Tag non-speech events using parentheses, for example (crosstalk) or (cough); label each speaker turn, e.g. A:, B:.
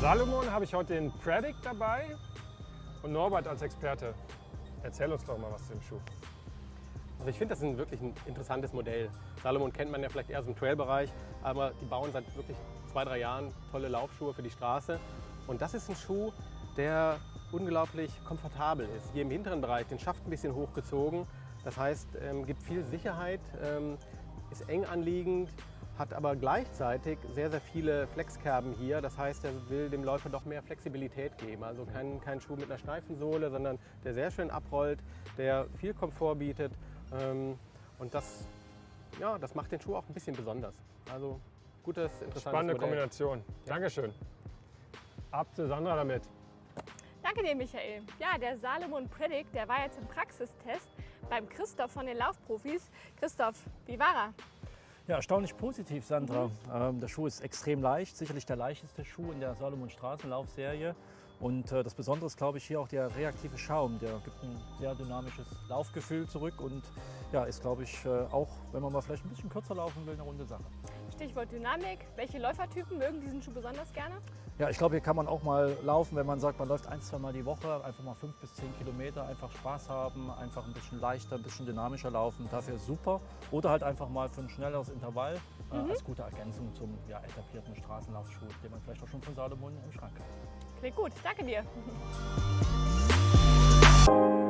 A: Salomon habe ich heute den Predict dabei und Norbert als Experte. Erzähl uns doch mal was zu dem Schuh.
B: Also ich finde das ein wirklich ein interessantes Modell. Salomon kennt man ja vielleicht eher aus dem Trailbereich, aber die bauen seit wirklich zwei, drei Jahren tolle Laufschuhe für die Straße. Und das ist ein Schuh, der unglaublich komfortabel ist. Hier im hinteren Bereich, den Schaft ein bisschen hochgezogen. Das heißt, ähm, gibt viel Sicherheit, ähm, ist eng anliegend, hat aber gleichzeitig sehr, sehr viele Flexkerben hier. Das heißt, er will dem Läufer doch mehr Flexibilität geben. Also kein, kein Schuh mit einer steifen Sohle, sondern der sehr schön abrollt, der viel Komfort bietet. Ähm, und das, ja, das macht den Schuh auch ein bisschen besonders. Also gutes, interessantes
A: Spannende
B: Modell.
A: Kombination. Dankeschön. Ab zu Sandra damit.
C: Danke dir, Michael. Ja, der Salomon Predict, der war jetzt im Praxistest beim Christoph von den Laufprofis. Christoph, wie war er?
D: Ja, erstaunlich positiv, Sandra. Ähm, der Schuh ist extrem leicht, sicherlich der leichteste Schuh in der Salomon Straßenlaufserie. Und äh, das Besondere ist, glaube ich, hier auch der reaktive Schaum. Der gibt ein sehr dynamisches Laufgefühl zurück und ja, ist, glaube ich, äh, auch, wenn man mal vielleicht ein bisschen kürzer laufen will, eine runde Sache.
C: Stichwort Dynamik. Welche Läufertypen mögen diesen Schuh besonders gerne?
D: Ja, ich glaube, hier kann man auch mal laufen, wenn man sagt, man läuft ein, zwei Mal die Woche, einfach mal fünf bis zehn Kilometer, einfach Spaß haben, einfach ein bisschen leichter, ein bisschen dynamischer laufen. Dafür super. Oder halt einfach mal für ein schnelleres Intervall äh, als gute Ergänzung zum ja, etablierten Straßenlaufschuh, den man vielleicht auch schon von Salomon im Schrank hat.
C: Klingt gut, danke dir. (laughs)